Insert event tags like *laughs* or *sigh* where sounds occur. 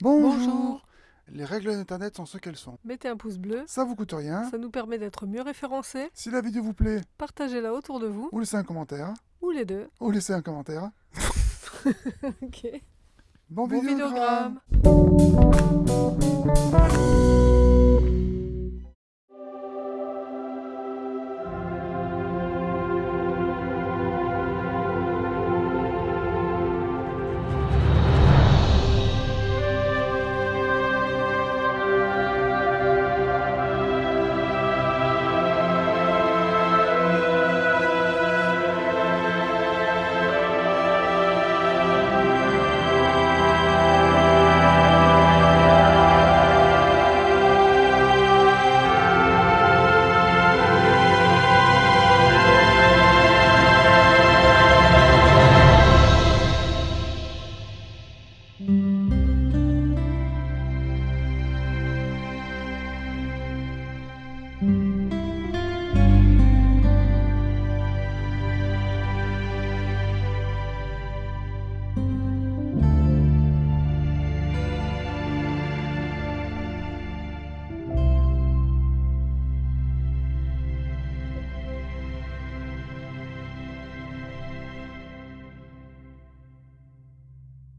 Bonjour. Bonjour. Les règles d'Internet sont ce qu'elles sont. Mettez un pouce bleu, Ça vous coûte rien. ça nous permet d'être mieux référencés. Si la vidéo vous plaît, Partagez-la autour de vous, ou laissez un commentaire, ou les deux. ou laissez un commentaire. *laughs* Ok. Bon, Bon vidéogramme. vidéogramme.